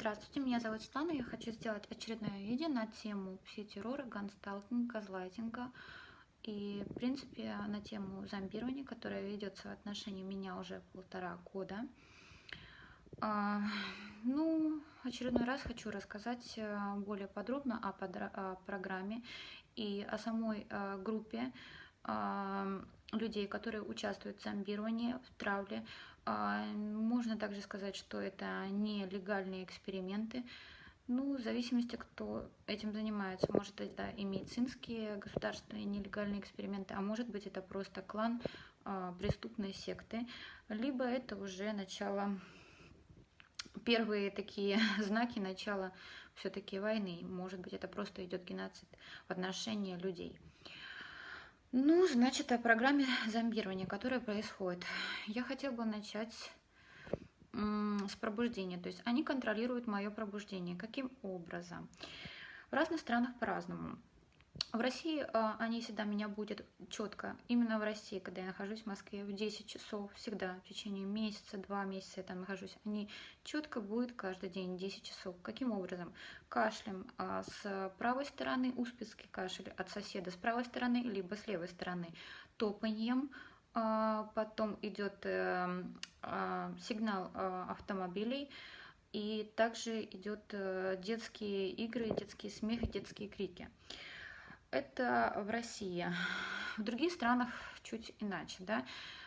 Здравствуйте, меня зовут Светлана. Я хочу сделать очередное видео на тему пси-террора, гансталкинга, газлайтинга и, в принципе, на тему зомбирования, которое ведется в отношении меня уже полтора года. А, ну, очередной раз хочу рассказать э, более подробно о, о программе и о самой э, группе а, людей, которые участвуют в зомбировании, в травле, а, можно также сказать, что это не легальные эксперименты. Ну, в зависимости, кто этим занимается. Может, это и медицинские государственные нелегальные эксперименты, а может быть, это просто клан а, преступной секты. Либо это уже начало, первые такие знаки начала все-таки войны. Может быть, это просто идет геноцид в отношении людей. Ну, значит, о программе зомбирования, которая происходит. Я хотела бы начать с пробуждения. То есть они контролируют мое пробуждение. Каким образом? В разных странах по-разному. В России э, они всегда меня будут четко, именно в России, когда я нахожусь в Москве в 10 часов, всегда в течение месяца, два месяца я там нахожусь, они четко будут каждый день 10 часов. Каким образом? Кашлем э, с правой стороны, успецкий кашель от соседа с правой стороны, либо с левой стороны, топаньем, э, потом идет э, э, сигнал автомобилей, и также идет э, детские игры, детские смехи, детские крики. Это в России. В других странах чуть иначе, да.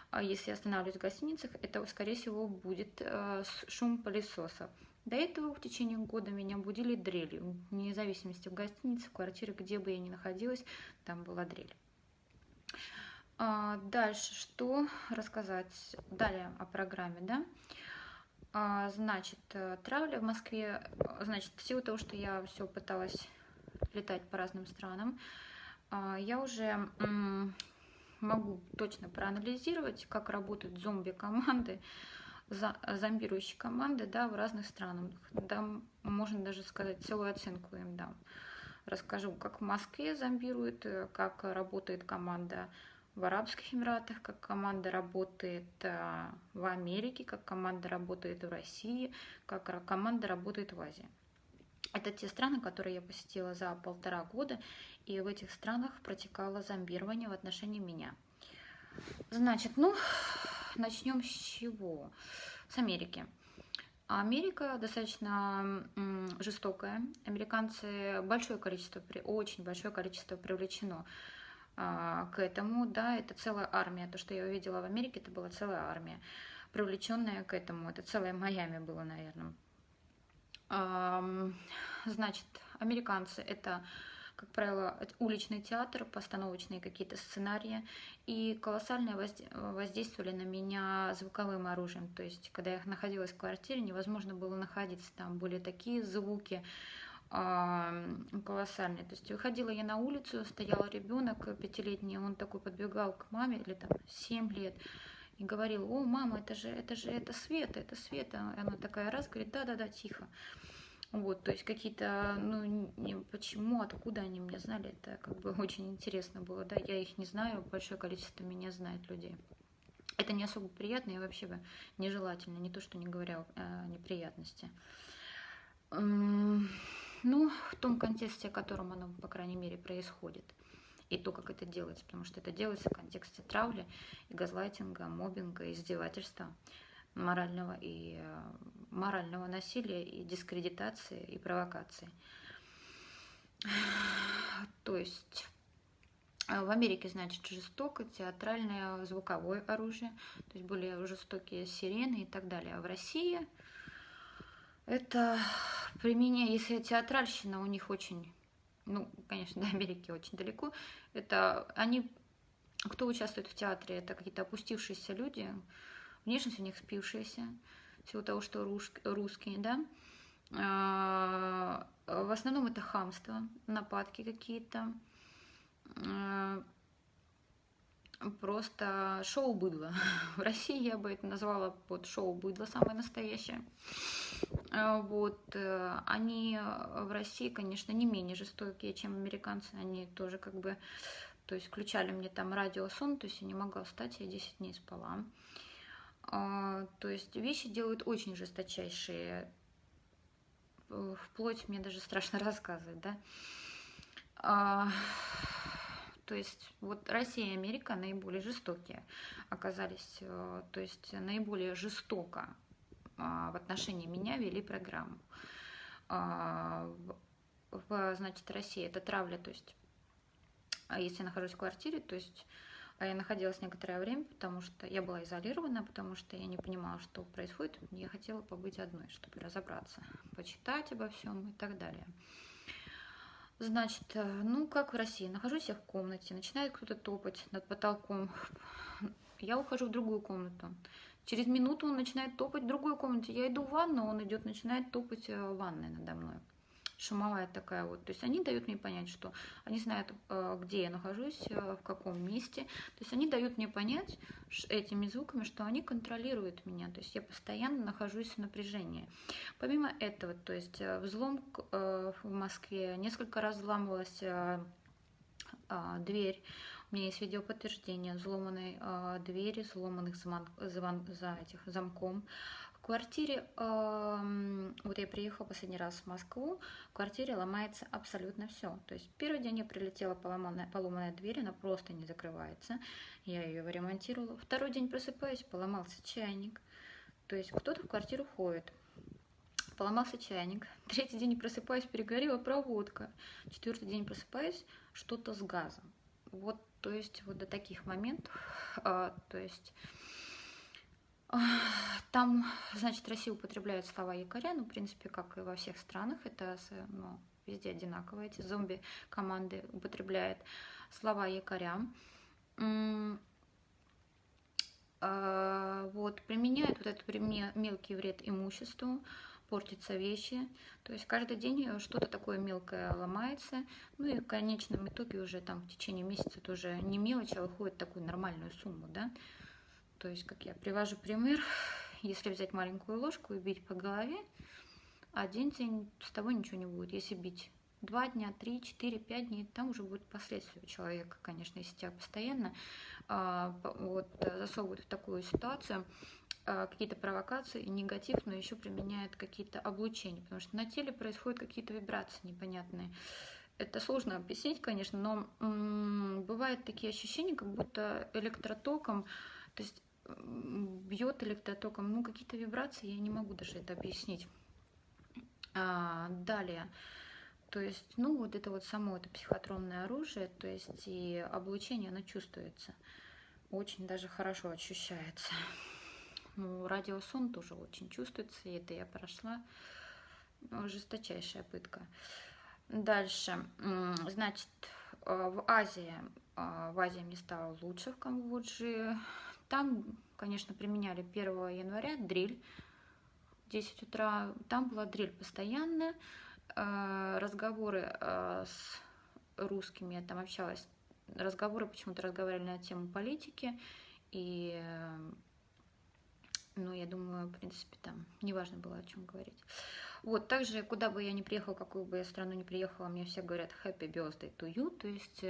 А если я останавливаюсь в гостиницах, это, скорее всего, будет э, шум пылесоса. До этого в течение года меня будили дрелью. Вне зависимости в гостинице, в квартире, где бы я ни находилась, там была дрель. А, дальше, что рассказать? Далее о программе, да? А, значит, э, травля в Москве, значит, в силу того, что я все пыталась летать по разным странам, а, я уже могу точно проанализировать, как работают зомби-команды, зомбирующие команды да, в разных странах. Да, можно даже сказать, целую оценку им дам. Расскажу, как в Москве зомбируют, э, как работает команда в Арабских Эмиратах, как команда работает э, в Америке, как команда работает в России, как команда работает в Азии. Это те страны, которые я посетила за полтора года, и в этих странах протекало зомбирование в отношении меня. Значит, ну, начнем с чего? С Америки. Америка достаточно жестокая. Американцы большое количество, очень большое количество привлечено а, к этому. Да, это целая армия. То, что я увидела в Америке, это была целая армия, привлеченная к этому. Это целое Майами было, наверное. Значит, американцы это, как правило, уличный театр, постановочные какие-то сценарии, и колоссально воздействовали на меня звуковым оружием. То есть, когда я находилась в квартире, невозможно было находиться там, были такие звуки, колоссальные. То есть выходила я на улицу, стоял ребенок пятилетний, он такой подбегал к маме, или там 7 лет, и говорил, о, мама, это же, это же, это Света, это Света. И она такая раз говорит, да-да-да, тихо. Вот, то есть какие-то, ну, не, почему, откуда они меня знали, это как бы очень интересно было, да, я их не знаю, большое количество меня знает людей. Это не особо приятно и вообще бы нежелательно, не то, что не говоря о неприятности. Ну, в том контексте, в котором оно, по крайней мере, происходит и то, как это делается, потому что это делается в контексте травли, и газлайтинга, мобинга, издевательства, морального и э, морального насилия и дискредитации и провокации. То есть э, в Америке, значит, жестоко, театральное, звуковое оружие, то есть более жестокие сирены и так далее. А в России это применение, если театральщина у них очень ну, конечно, до Америки очень далеко, это они, кто участвует в театре, это какие-то опустившиеся люди, внешность у них спившаяся, всего того, что русские, да, а, в основном это хамство, нападки какие-то, а, просто шоу быдло. В России я бы это назвала под шоу быдло самое настоящее. А, вот, э, они в России, конечно, не менее жестокие, чем американцы. Они тоже как бы, то есть включали мне там радиосон, то есть я не могла встать, я 10 дней спала. То есть вещи делают очень жесточайшие. э, вплоть мне даже страшно рассказывать, да. То есть вот Россия и Америка наиболее жестокие оказались, э, то есть наиболее жестоко а, в отношении меня вели программу. А, значит, России это травля, то есть а если я нахожусь в квартире, то есть я находилась некоторое время, потому что я была изолирована, потому что я не понимала, что происходит. Я хотела побыть одной, чтобы разобраться, почитать обо всем и так далее. Значит, э, ну как в России, нахожусь я в комнате, начинает кто-то топать над потолком. Я ухожу в другую комнату. Через минуту он начинает топать в другой комнате. Я иду в ванну, он идет, начинает топать э, в ванной надо мной шумовая такая вот. То есть они дают мне понять, что они знают, э, где я нахожусь, э, в каком месте. То есть они дают мне понять этими звуками, что они контролируют меня. То есть я постоянно нахожусь в напряжении. Помимо этого, то есть э, взлом в Москве, несколько раз взламывалась дверь. У меня есть видеоподтверждение взломанной двери, взломанных звон, звон, за этих замком квартире, вот я приехала последний раз в Москву, в квартире ломается абсолютно все. То есть первый день я прилетела поломанная, поломанная дверь, она просто не закрывается. Я ее ремонтировала. Второй день просыпаюсь, поломался чайник. То есть кто-то в квартиру ходит. Поломался чайник. Третий день просыпаюсь, перегорела проводка. Четвертый день просыпаюсь, что-то с газом. Вот, то есть вот до таких моментов, а, то есть там, значит, Россия употребляет слова якоря, ну, в принципе, как и во всех странах, это ну, везде одинаково. Эти зомби-команды употребляют слова якоря. А, вот, применяют вот этот мелкий вред имуществу, портятся вещи. То есть каждый день что-то такое мелкое ломается. Ну и в конечном итоге уже там в течение месяца тоже не мелочь, а выходит такую нормальную сумму, да. То есть, как я привожу пример, если взять маленькую ложку и бить по голове, один день с тобой ничего не будет. Если бить два дня, три, четыре, пять дней, там уже будет последствия у человека, конечно, если тебя постоянно а, вот, засовывают в такую ситуацию, а, какие-то провокации негатив, но еще применяют какие-то облучения, потому что на теле происходят какие-то вибрации непонятные. Это сложно объяснить, конечно, но м- бывают такие ощущения, как будто электротоком, то есть бьет электротоком, ну какие-то вибрации, я не могу даже это объяснить. А, далее, то есть, ну вот это вот само это психотронное оружие, то есть и облучение, оно чувствуется, очень даже хорошо ощущается. Ну, радиосон тоже очень чувствуется, и это я прошла. Ну, жесточайшая пытка. Дальше, значит, э, в Азии, э, в Азии мне стало лучше в Камбодже, там, конечно, применяли 1 января дрель. 10 утра там была дрель постоянная. Э, разговоры э, с русскими, я там общалась. Разговоры почему-то разговаривали на тему политики. И, э, ну, я думаю, в принципе, там неважно было о чем говорить. Вот, также, куда бы я ни приехала, какую бы я страну ни приехала, мне все говорят happy birthday to you, то есть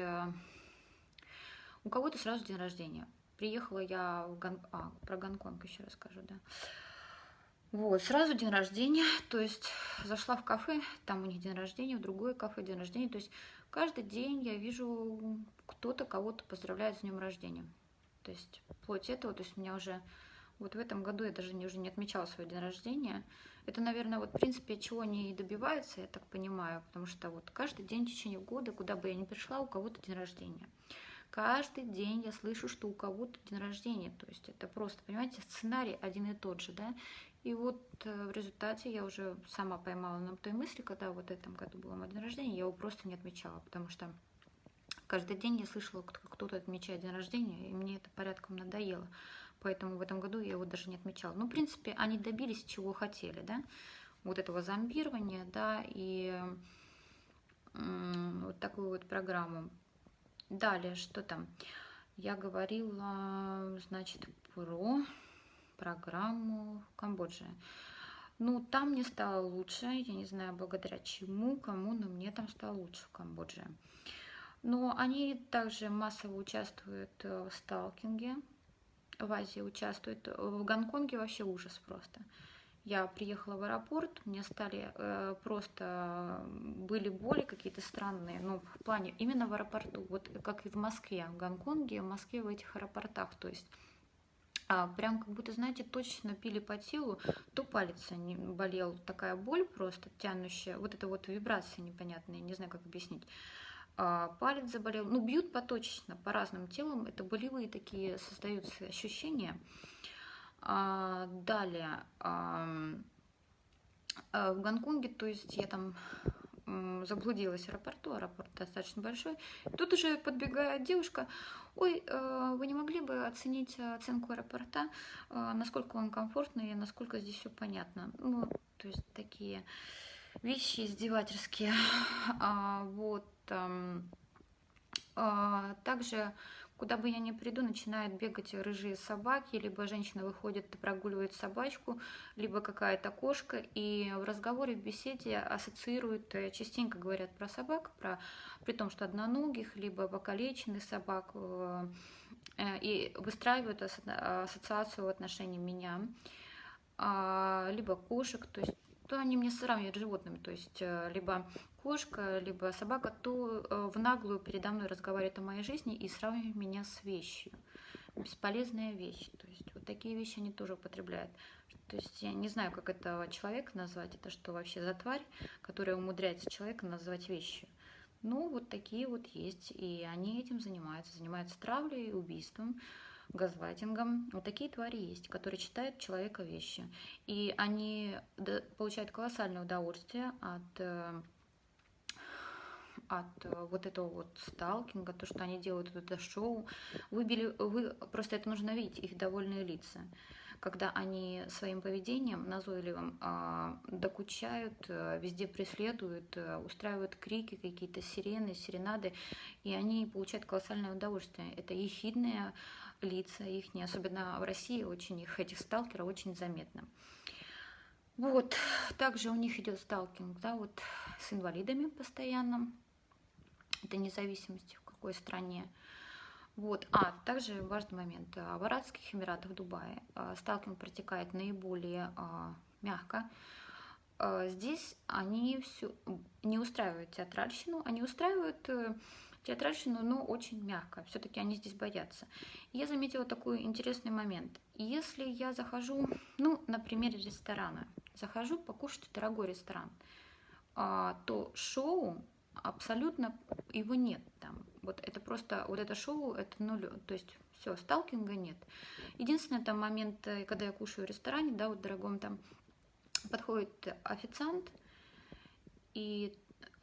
у кого-то сразу день рождения. Приехала я в Гон... а, про Гонконг еще расскажу, да. Вот, сразу день рождения, то есть зашла в кафе, там у них день рождения, в другое кафе день рождения, то есть каждый день я вижу, кто-то кого-то поздравляет с днем рождения. То есть вплоть этого, то есть у меня уже вот в этом году я даже не, уже не отмечала свой день рождения. Это, наверное, вот в принципе, чего они и добиваются, я так понимаю, потому что вот каждый день в течение года, куда бы я ни пришла, у кого-то день рождения. Каждый день я слышу, что у кого-то день рождения. То есть это просто, понимаете, сценарий один и тот же, да. И вот э, в результате я уже сама поймала на той мысли, когда вот этом году было мой день рождения, я его просто не отмечала, потому что каждый день я слышала, как кто-то отмечает день рождения, и мне это порядком надоело. Поэтому в этом году я его даже не отмечала. Ну, в принципе, они добились, чего хотели, да, вот этого зомбирования, да, и вот такую вот программу Далее, что там? Я говорила, значит, про программу в Камбодже. Ну, там мне стало лучше, я не знаю, благодаря чему, кому, но мне там стало лучше в Камбодже. Но они также массово участвуют в сталкинге, в Азии участвуют, в Гонконге вообще ужас просто. Я приехала в аэропорт, мне стали э, просто были боли какие-то странные, ну, в плане именно в аэропорту, вот как и в Москве, в Гонконге, в Москве в этих аэропортах, то есть а, прям как будто, знаете, точно пили по телу, то палец не болел, такая боль просто тянущая, вот это вот вибрация непонятная, не знаю, как объяснить. А, палец заболел, ну, бьют поточечно по разным телам, это болевые такие создаются ощущения. А, далее, а, в Гонконге, то есть я там заблудилась в аэропорту, аэропорт достаточно большой. Тут уже подбегает девушка, ой, э, вы не могли бы оценить оценку аэропорта, э, насколько он комфортный и насколько здесь все понятно. Ну, то есть такие вещи издевательские. А, вот. Также Куда бы я ни приду, начинают бегать рыжие собаки, либо женщина выходит и прогуливает собачку, либо какая-то кошка, и в разговоре, в беседе ассоциируют, э, частенько говорят про собак, про, при том, что одноногих, либо покалеченных собак, э, э, и выстраивают ассоциацию в отношении меня, а, либо кошек, то есть то они мне сравнивают с животными, то есть либо кошка, либо собака, то э, в наглую передо мной разговаривает о моей жизни и сравнивает меня с вещью. Бесполезная вещь. То есть вот такие вещи они тоже употребляют. То есть я не знаю, как этого человека назвать. Это что вообще за тварь, которая умудряется человека назвать вещью. Ну, вот такие вот есть. И они этим занимаются. Занимаются травлей, убийством, газлайтингом. Вот такие твари есть, которые читают человека вещи. И они получают колоссальное удовольствие от э, от э, вот этого вот сталкинга, то, что они делают это шоу. Вы, били, вы просто это нужно видеть, их довольные лица когда они своим поведением назойливым э, докучают, э, везде преследуют, устраивают крики, какие-то сирены, серенады, и они получают колоссальное удовольствие. Это ехидные лица их, особенно в России, очень их, этих сталкеров очень заметно. Вот, также у них идет сталкинг, да, вот с инвалидами постоянно, это независимости в какой стране. Вот. А также важный момент. В Арабских Эмиратах, Дубае а, сталкинг протекает наиболее а, мягко. А, здесь они все не устраивают театральщину, они устраивают э, театральщину, но очень мягко. Все-таки они здесь боятся. Я заметила такой интересный момент. Если я захожу, ну, на примере ресторана, захожу покушать в дорогой ресторан, то шоу абсолютно его нет там. Вот это просто, вот это шоу, это нуль, то есть все, сталкинга нет. Единственное, там момент, э, когда я кушаю в ресторане, да, вот дорогом там подходит официант, и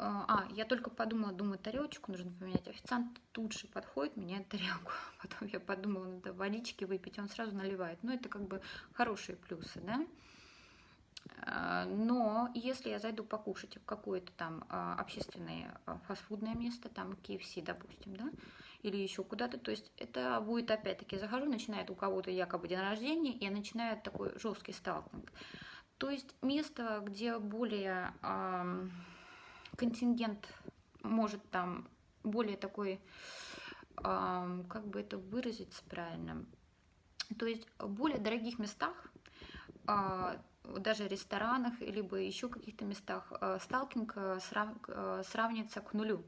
а, я только подумала, думаю, тарелочку нужно поменять. Официант тут же подходит, меняет тарелку. Потом я подумала, надо водички выпить, он сразу наливает. Ну, это как бы хорошие плюсы, да. А, но если я зайду покушать в какое-то там а, общественное а, фастфудное место, там KFC, допустим, да, или еще куда-то, то есть это будет опять-таки, захожу, начинает у кого-то якобы день рождения, и начинает такой жесткий сталкинг. То есть место, где более контингент может там более такой, э, как бы это выразиться правильно, то есть в более дорогих местах даже ресторанах, либо еще каких-то местах э, сталкинг э. Э, сравнится к нулю.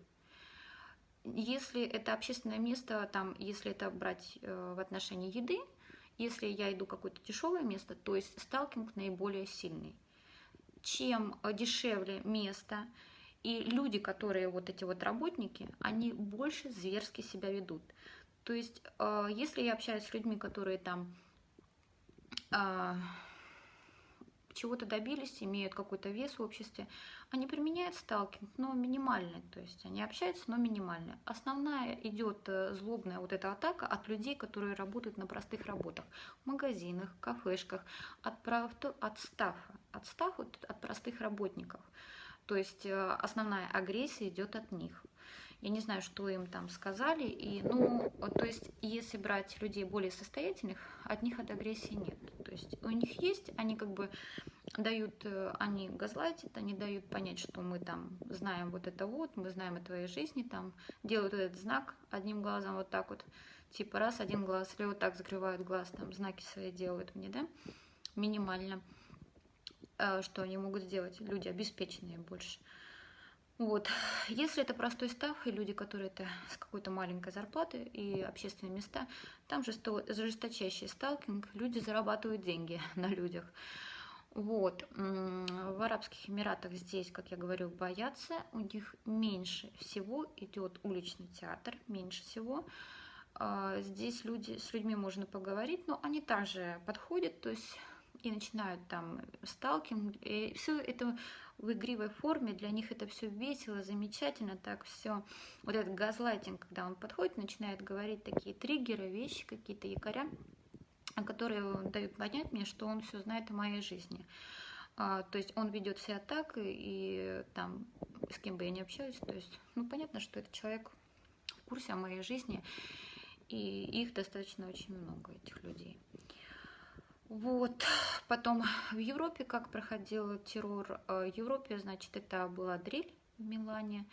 Если это общественное место, там, если это брать в отношении еды, если я иду какое-то дешевое место, то есть сталкинг наиболее сильный. Чем дешевле место, и люди, которые вот эти вот работники, они больше зверски себя ведут. То есть, если я общаюсь с людьми, которые там чего-то добились, имеют какой-то вес в обществе, они применяют сталкинг, но минимальный, то есть они общаются, но минимально. Основная идет э, злобная вот эта атака от людей, которые работают на простых работах, в магазинах, кафешках, от, от стафа, от стафа, от простых работников. То есть э, основная агрессия идет от них. Я не знаю, что им там сказали. И, ну, то есть, если брать людей более состоятельных, от них от агрессии нет. То есть у них есть, они как бы дают, э, они газлайтят, они дают понять, что мы там знаем вот это вот, мы знаем о твоей жизни, там делают этот знак одним глазом вот так вот, типа раз, один глаз, или вот так закрывают глаз, там знаки свои делают мне, да, минимально. Что они могут сделать люди обеспеченные больше. Вот. Если это простой став, и люди, которые это с какой-то маленькой зарплаты и общественные места, там же жесточайший сталкинг, люди зарабатывают деньги на людях. Вот. В Арабских Эмиратах здесь, как я говорю, боятся. У них меньше всего идет уличный театр, меньше всего. А, здесь люди, с людьми можно поговорить, но они также подходят, то есть и начинают там сталкинг. И все это в игривой форме, для них это все весело, замечательно, так все. Вот этот газлайтинг, когда он подходит, начинает говорить такие триггеры, вещи какие-то, якоря, которые дают понять мне, что он все знает о моей жизни. А, то есть он ведет себя так, и, и там с кем бы я ни общаюсь, то есть, ну, понятно, что этот человек в курсе о моей жизни, и их достаточно очень много, этих людей. Вот, потом в Европе как проходил террор. Э, в Европе, значит, это была дрель в Милане,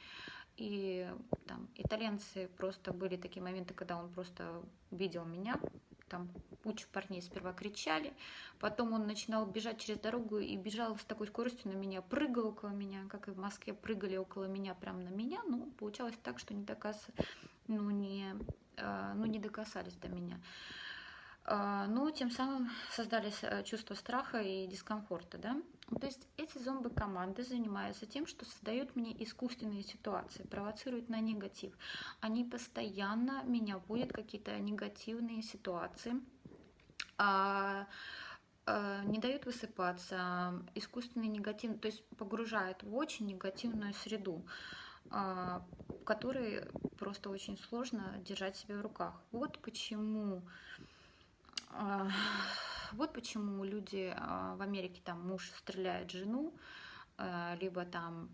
и там итальянцы просто были такие моменты, когда он просто видел меня, там куча парней сперва кричали, потом он начинал бежать через дорогу и бежал с такой скоростью на меня, прыгал около меня, как и в Москве прыгали около меня, прямо на меня, ну, получалось так, что не докас... ну, не, э, ну, не докасались до меня. А, но тем самым создались э, чувство страха и дискомфорта. Да? То есть эти зомби-команды занимаются тем, что создают мне искусственные ситуации, провоцируют на негатив. Они постоянно меня вводят в какие-то негативные ситуации, а, а, не дают высыпаться, искусственный негатив, то есть погружают в очень негативную среду которой просто очень сложно держать себя в руках. Вот почему вот почему люди а, в Америке, там муж стреляет жену, а, либо там,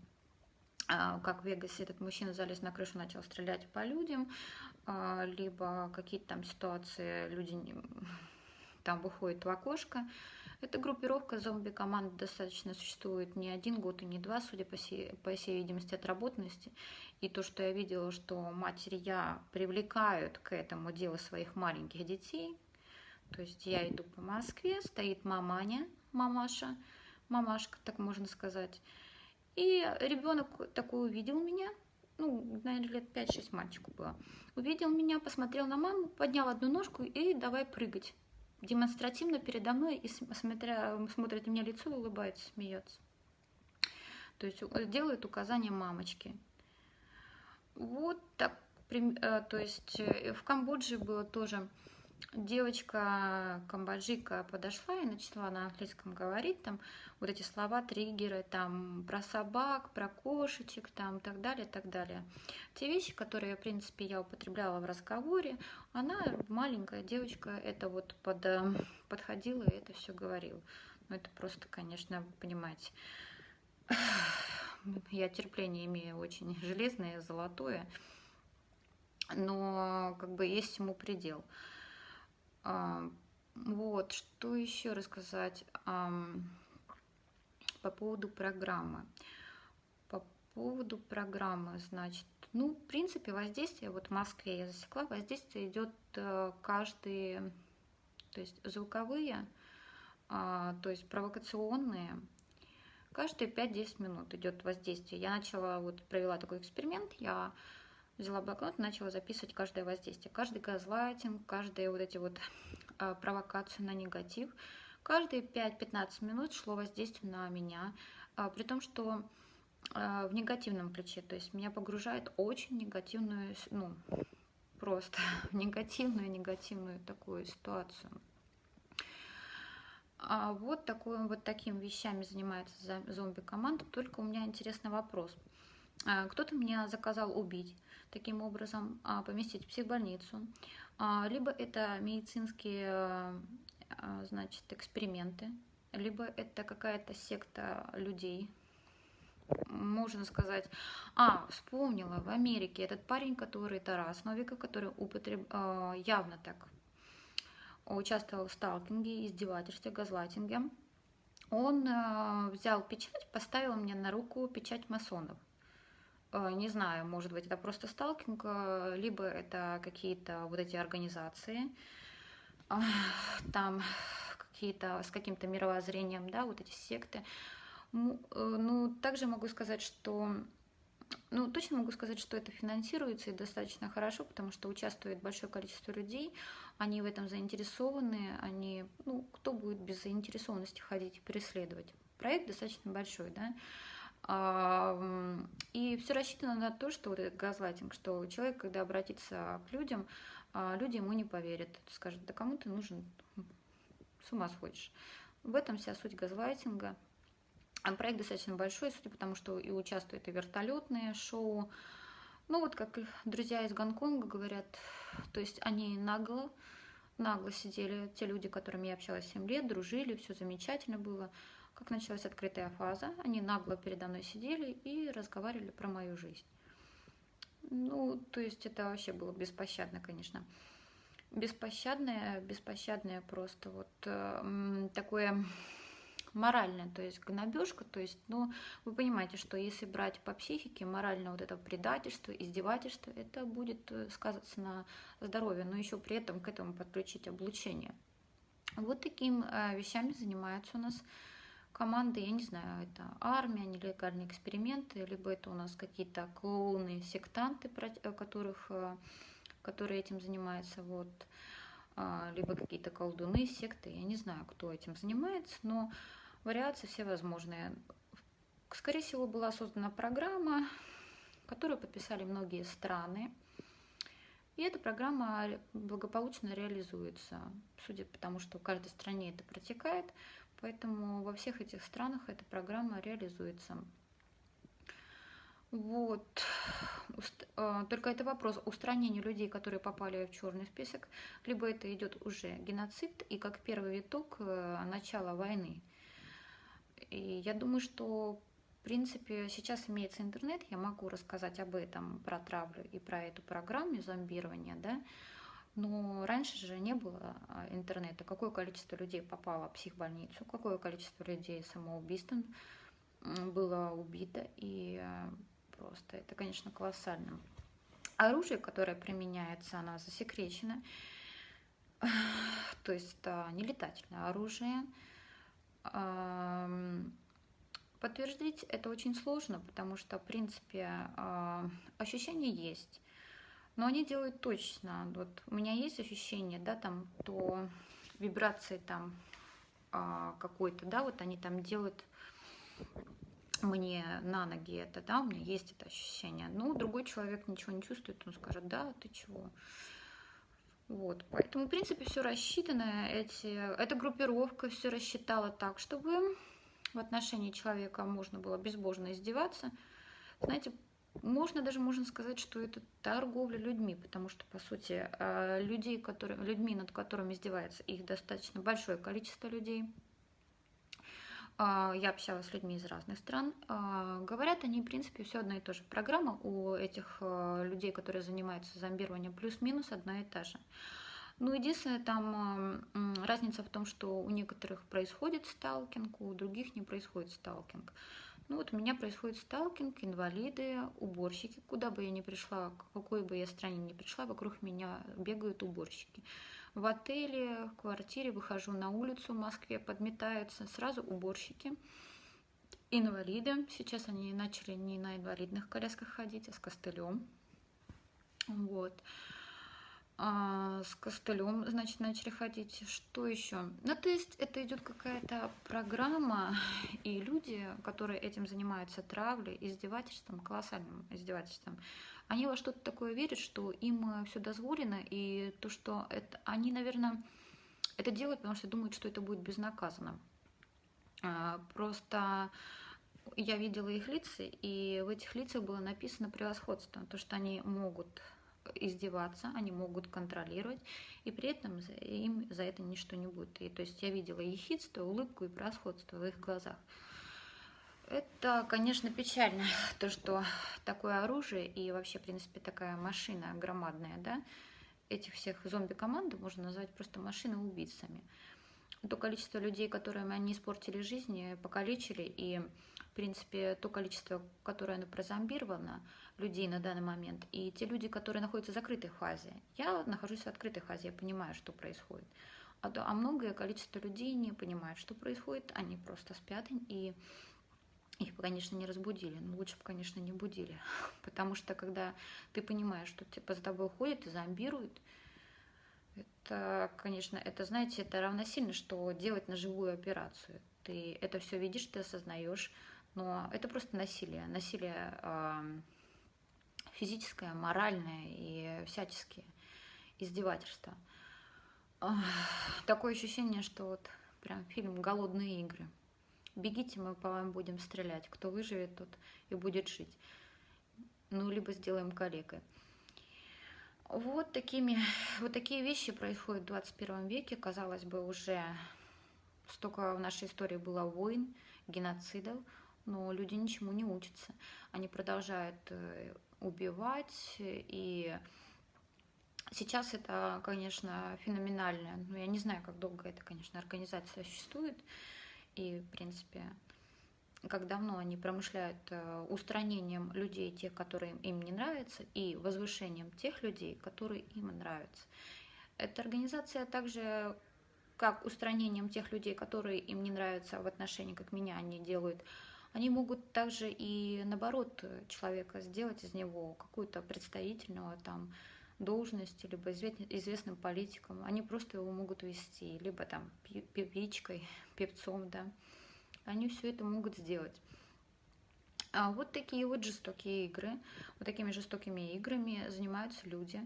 как в Вегасе, этот мужчина залез на крышу, начал стрелять по людям, либо какие-то там ситуации, люди там выходят в окошко. Эта группировка зомби-команд достаточно существует не один год и не два, судя по всей, по всей видимости, отработанности. И то, что я видела, что матери я привлекают к этому делу своих маленьких детей, то есть я иду по Москве, стоит маманя, мамаша, мамашка, так можно сказать. И ребенок такой увидел меня, ну, наверное, лет 5-6 мальчику было. Увидел меня, посмотрел на маму, поднял одну ножку и давай прыгать. Демонстративно передо мной и смотря, смотрит мне лицо, улыбается, смеется. То есть делает указания мамочки. Вот так, э, то есть э, в Камбодже было тоже девочка камбоджика подошла и начала на английском говорить там вот эти слова, триггеры, там про собак, про кошечек, там так далее, так далее. Те вещи, которые, в принципе, я употребляла в разговоре, она, маленькая девочка, это вот под, э, подходила и это все говорила. Ну, это просто, конечно, вы понимаете, я терпение имею очень железное, золотое, но как бы есть ему предел. А, вот, что еще рассказать по поводу программы. По поводу программы, значит, ну, в принципе, воздействие, вот в Москве я засекла, воздействие идет э, каждый, то есть звуковые, а, то есть провокационные, каждые 5-10 минут идет воздействие. Я начала, вот провела такой эксперимент, я взяла блокнот, начала записывать каждое воздействие, каждый газлайтинг, каждые вот эти вот э, провокации на негатив. Каждые 5-15 минут шло воздействие на меня, э, при том, что э, в негативном ключе, то есть меня погружает очень негативную, ну, просто негативную, негативную такую ситуацию. А вот, такой, вот такими вещами занимается зомби-команда, только у меня интересный вопрос. Кто-то меня заказал убить, таким образом а, поместить в психбольницу, а, либо это медицинские а, значит, эксперименты, либо это какая-то секта людей, можно сказать, а, вспомнила, в Америке этот парень, который Тарас Новиков, который употреб... явно так участвовал в сталкинге, издевательстве, газлайтинге, он взял печать, поставил мне на руку печать масонов. Э, не знаю, может быть, это просто сталкинг, э, либо это какие-то вот эти организации, там какие-то, с каким-то мировоззрением, да, вот эти секты. Ну, также могу сказать, что ну, точно могу сказать, что это финансируется и достаточно хорошо, потому что участвует большое количество людей, они в этом заинтересованы, они, ну, кто будет без заинтересованности ходить и преследовать? Проект достаточно большой, да, и все рассчитано на то, что вот этот газлайтинг, что человек, когда обратится к людям, а, люди ему не поверят, скажут, да кому ты нужен, с ума сходишь. В этом вся суть газлайтинга. А проект достаточно большой, судя по тому, что и участвуют и вертолетные шоу. Ну вот как друзья из Гонконга говорят, то есть они нагло, нагло сидели, те люди, с которыми я общалась 7 лет, дружили, все замечательно было. Как началась открытая фаза, они нагло передо мной сидели и разговаривали про мою жизнь. Ну, то есть это вообще было беспощадно, конечно. Беспощадное, беспощадное просто вот э, такое моральное, то есть гнобежка, то есть, ну, вы понимаете, что если брать по психике, морально вот это предательство, издевательство, это будет э, сказываться на здоровье, но еще при этом к этому подключить облучение. Вот таким э, вещами занимаются у нас команды, я не знаю, это армия, нелегальные эксперименты, либо это у нас какие-то клоуны, сектанты, э, которых, э, которые этим занимаются, вот, а, либо какие-то колдуны, секты, я не знаю, кто этим занимается, но вариации все возможные. Скорее всего, была создана программа, которую подписали многие страны, и эта программа благополучно реализуется, судя по тому, что в каждой стране это протекает. Поэтому во всех этих странах эта программа реализуется. Вот. А, только это вопрос устранения людей, которые попали в черный список, либо это идет уже геноцид и как первый итог э, начала войны. И я думаю, что в принципе сейчас имеется интернет, я могу рассказать об этом, про травлю и про эту программу зомбирования, да, но раньше же не было а, интернета. Какое количество людей попало в психбольницу, какое количество людей самоубийством было убито. И а, просто это, конечно, колоссально. Оружие, которое применяется, оно засекречено. То есть это не летательное оружие. Подтвердить это очень сложно, потому что, в принципе, а, ощущение есть но они делают точно. Вот у меня есть ощущение, да, там, то вибрации там а, какой-то, да, вот они там делают мне на ноги это, да, у меня есть это ощущение. Ну, другой человек ничего не чувствует, он скажет, да, ты чего? Вот, поэтому, в принципе, все рассчитано, эти, эта группировка все рассчитала так, чтобы в отношении человека можно было безбожно издеваться. Знаете, можно даже можно сказать, что это торговля людьми, потому что, по сути, э, людей, которые, людьми, над которыми издевается, их достаточно большое количество людей. А, я общалась с людьми из разных стран. А, говорят они, в принципе, все одна и та же. Программа у этих э, людей, которые занимаются зомбированием, плюс-минус одна и та же. Ну, единственное, там разница в том, что у некоторых происходит сталкинг, у других не происходит сталкинг. Ну вот у меня происходит сталкинг, инвалиды, уборщики. Куда бы я ни пришла, к какой бы я стране ни пришла, вокруг меня бегают уборщики. В отеле, в квартире выхожу на улицу в Москве, подметаются сразу уборщики. Инвалиды. Сейчас они начали не на инвалидных колясках ходить, а с костылем. Вот а, с костылем, значит, начали ходить. Что еще? Ну, то есть это идет какая-то программа, и люди, которые этим занимаются, травлей, издевательством, колоссальным издевательством, они во что-то такое верят, что им все дозволено, и то, что это, они, наверное, это делают, потому что думают, что это будет безнаказанно. А, просто я видела их лица, и в этих лицах было написано превосходство, то, что они могут издеваться, они могут контролировать, и при этом им за это ничто не будет. И то есть я видела ехидство, улыбку и превосходство в их глазах. Это, конечно, печально, то, что такое оружие и вообще, в принципе, такая машина громадная, да, этих всех зомби-команд можно назвать просто машины-убийцами. То количество людей, которым они испортили жизнь, покалечили, и, принципе, то количество, которое оно прозомбировано, людей на данный момент, и те люди, которые находятся в закрытой фазе. Я нахожусь в открытой фазе, я понимаю, что происходит. А, а многое количество людей не понимает, что происходит, они просто спят и их конечно, не разбудили, но лучше бы, конечно, не будили. Потому что когда ты понимаешь, что типа за тобой ходят и зомбируют, это, конечно, это, знаете, это равносильно, что делать ножевую операцию. Ты это все видишь, ты осознаешь, но это просто насилие. Насилие физическое, моральное и всяческие издевательства. Такое ощущение, что вот прям фильм «Голодные игры». Бегите, мы по вам будем стрелять. Кто выживет, тот и будет жить. Ну, либо сделаем калекой. Вот, такими, вот такие вещи происходят в 21 веке. Казалось бы, уже столько в нашей истории было войн, геноцидов, но люди ничему не учатся. Они продолжают э, убивать и Сейчас это, конечно, феноменально. Но я не знаю, как долго эта, конечно, организация существует. И, в принципе, как давно они промышляют э, устранением людей, тех, которые им не нравятся, и возвышением тех людей, которые им нравятся. Эта организация также как устранением тех людей, которые им не нравятся в отношении, как меня они делают, они могут также и наоборот человека сделать из него какую-то представительного там должности, либо известным политиком. Они просто его могут вести, либо там певичкой, певцом, да. Они все это могут сделать. А вот такие вот жестокие игры, вот такими жестокими играми занимаются люди.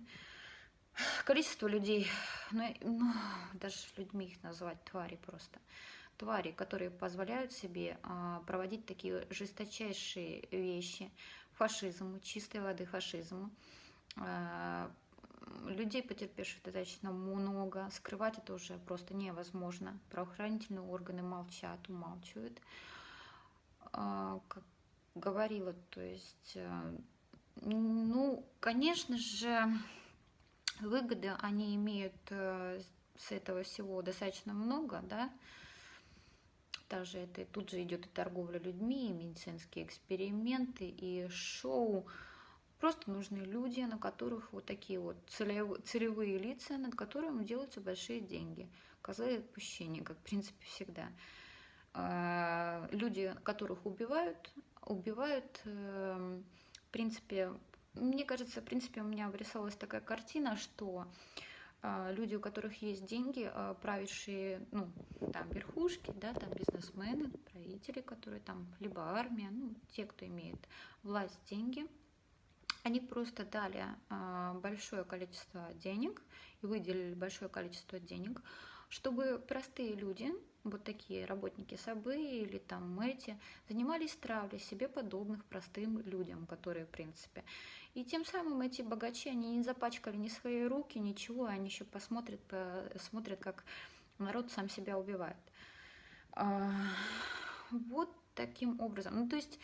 Количество людей, ну, ну даже людьми их назвать, твари просто. Твари, которые позволяют себе а, проводить такие жесточайшие вещи, фашизму, чистой воды фашизму, а, людей, потерпевших достаточно много. Скрывать это уже просто невозможно. Правоохранительные органы молчат, умалчивают. А, как говорила, то есть, ну, конечно же, выгоды они имеют э, с этого всего достаточно много, да, также это тут же идет и торговля людьми, и медицинские эксперименты, и шоу. Просто нужны люди, на которых вот такие вот целевые, лица, над которыми делаются большие деньги. Козлы отпущения, как в принципе всегда. А, люди, которых убивают, убивают, эм, в принципе, мне кажется, в принципе, у меня вырисовалась такая картина, что люди, у которых есть деньги, а, правящие, ну, там, верхушки, да, там, бизнесмены, правители, которые там, либо армия, ну, те, кто имеет власть, деньги – они просто дали а, большое количество денег и выделили большое количество денег, чтобы простые люди, вот такие работники САБы или там Мэти, занимались травлей себе подобных простым людям, которые, в принципе. И тем самым эти богачи, они не запачкали ни свои руки, ничего, они еще посмотрят, посмотрят, как народ сам себя убивает. А, вот таким образом. Ну, то есть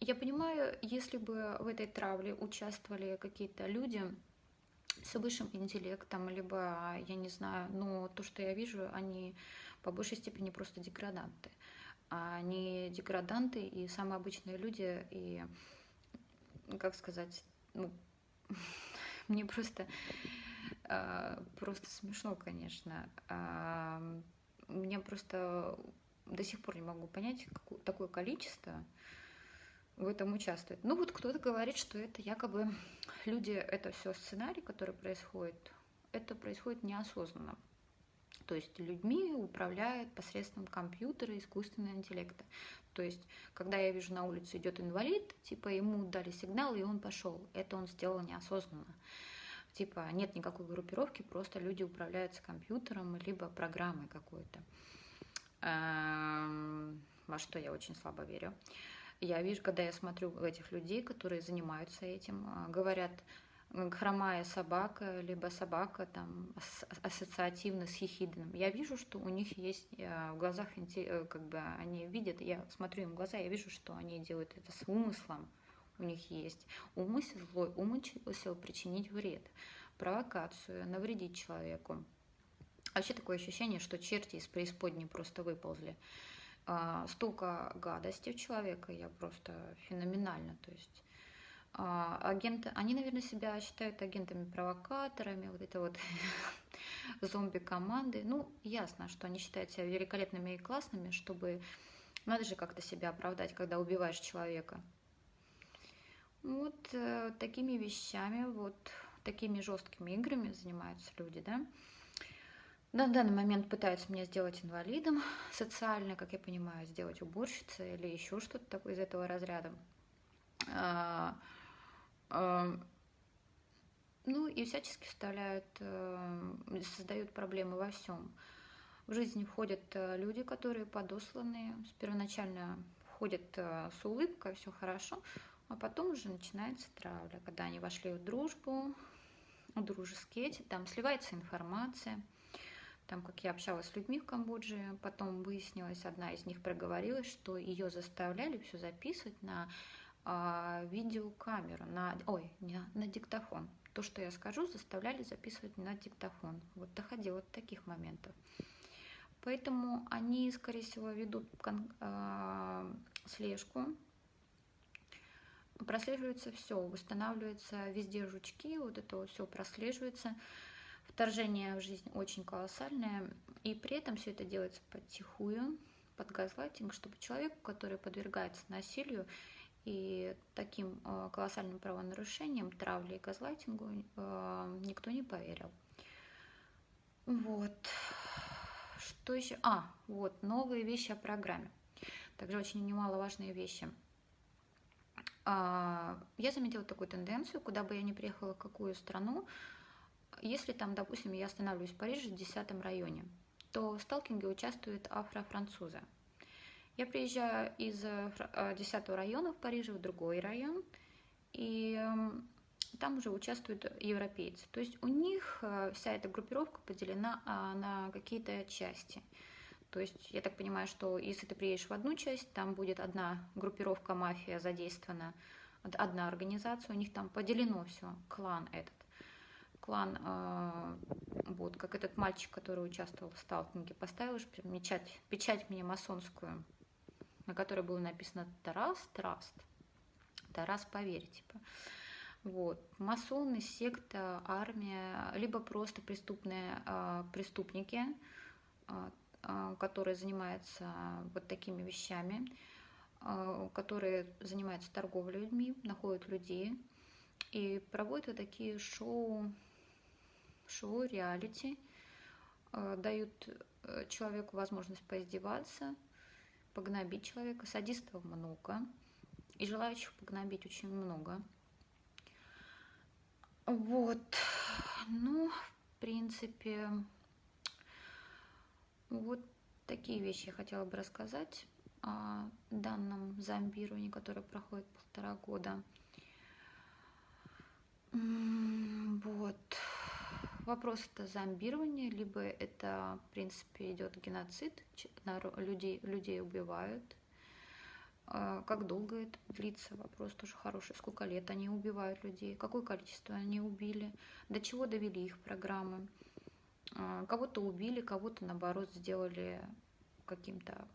я понимаю, если бы в этой травле участвовали какие-то люди с высшим интеллектом, либо, я не знаю, но то, что я вижу, они по большей степени просто деграданты. Они деграданты и самые обычные люди, и, как сказать, ну, мне просто, э, просто смешно, конечно. Э, мне просто до сих пор не могу понять, какое, такое количество в этом участвует. Ну вот кто-то говорит, что это якобы люди, это все сценарий, который происходит, это происходит неосознанно. То есть людьми управляет посредством компьютера искусственного интеллекта. То есть, когда я вижу на улице идет инвалид, типа ему дали сигнал, и он пошел. Это он сделал неосознанно. Типа нет никакой группировки, просто люди управляются компьютером, либо программой какой-то. Эм, во что я очень слабо верю я вижу, когда я смотрю этих людей, которые занимаются этим, а, говорят, хромая собака, либо собака там ассоциативно с хихидным. Я вижу, что у них есть в глазах, э, как бы они видят, я смотрю им в глаза, я вижу, что они делают это с умыслом. У них есть умысел, злой умысел причинить вред, провокацию, навредить человеку. Вообще такое ощущение, что черти из преисподней просто выползли. А, столько гадости у человека, я просто феноменально, то есть агенты, они, наверное, себя считают агентами-провокаторами, вот это вот зомби-команды. Ну, ясно, что они считают себя великолепными и классными, чтобы... Надо же как-то себя оправдать, когда убиваешь человека. Вот э, такими вещами, вот такими жесткими играми занимаются люди, да. На данный момент пытаются меня сделать инвалидом, социально, как я понимаю, сделать уборщицей или еще что-то такое из этого разряда. А, а, ну и всячески вставляют, э, создают проблемы во всем. В жизни входят э, люди, которые подосланные, первоначально входят э, с улыбкой, все хорошо, а потом уже начинается травля, когда они вошли в дружбу, в дружеские эти, там сливается информация, там, как я общалась с людьми в Камбодже, потом выяснилось, одна из них проговорилась, что ее заставляли все записывать на э, видеокамеру, на, ой, не, на диктофон. То, что я скажу, заставляли записывать на диктофон. Вот доходило до таких моментов. Поэтому они, скорее всего, ведут э, слежку. Прослеживается все, восстанавливается везде жучки, вот это вот все прослеживается. Вторжение в жизнь очень колоссальное. И при этом все это делается потихую, под газлайтинг, чтобы человеку, который подвергается насилию, и таким э, колоссальным правонарушением, травле и газлайтингу э, никто не поверил. Вот. Что еще? А, вот, новые вещи о программе. Также очень немаловажные вещи. А, я заметила такую тенденцию, куда бы я ни приехала, в какую страну, если там, допустим, я останавливаюсь в Париже в 10 районе, то в сталкинге участвуют афрофранцузы. Я приезжаю из 10 э, района в Париже в другой район, и эм, там уже участвуют европейцы. То есть у них э, вся эта группировка поделена а, на какие-то части. То есть я так понимаю, что если ты приедешь в одну часть, там будет одна группировка мафия задействована, одна организация, у них там поделено все, клан этот. Клан, э, вот, как этот мальчик, который участвовал в сталкинге, поставил же печать, печать мне масонскую, на которой было написано Тарас Траст. Тарас поверь, типа. Вот. Масоны, секта, армия, либо просто преступные э, преступники, э, э, которые занимаются вот такими вещами, э, которые занимаются торговлей людьми, находят людей и проводят вот такие шоу, шоу, реалити, э, дают человеку возможность поиздеваться, погнобить человека. Садистов много, и желающих погнобить очень много. Вот, ну, в принципе, вот такие вещи я хотела бы рассказать о данном зомбировании, которое проходит полтора года. Вопрос это зомбирование, либо это, в принципе, идет геноцид, людей, людей убивают. А, как долго это длится? Вопрос тоже хороший. Сколько лет они убивают людей? Какое количество они убили? До чего довели их программы? А, кого-то убили, кого-то, наоборот, сделали каким-то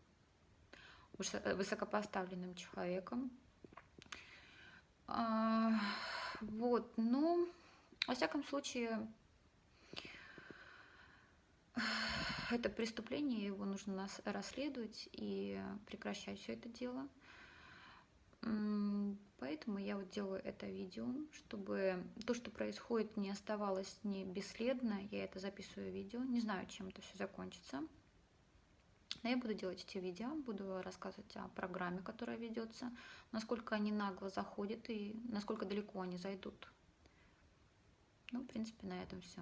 высокопоставленным человеком. А, вот, ну, во всяком случае, это преступление, его нужно расследовать и прекращать все это дело. Поэтому я вот делаю это видео, чтобы то, что происходит, не оставалось не бесследно. Я это записываю видео. Не знаю, чем это все закончится. Но я буду делать эти видео, буду рассказывать о программе, которая ведется, насколько они нагло заходят и насколько далеко они зайдут. Ну, в принципе, на этом все.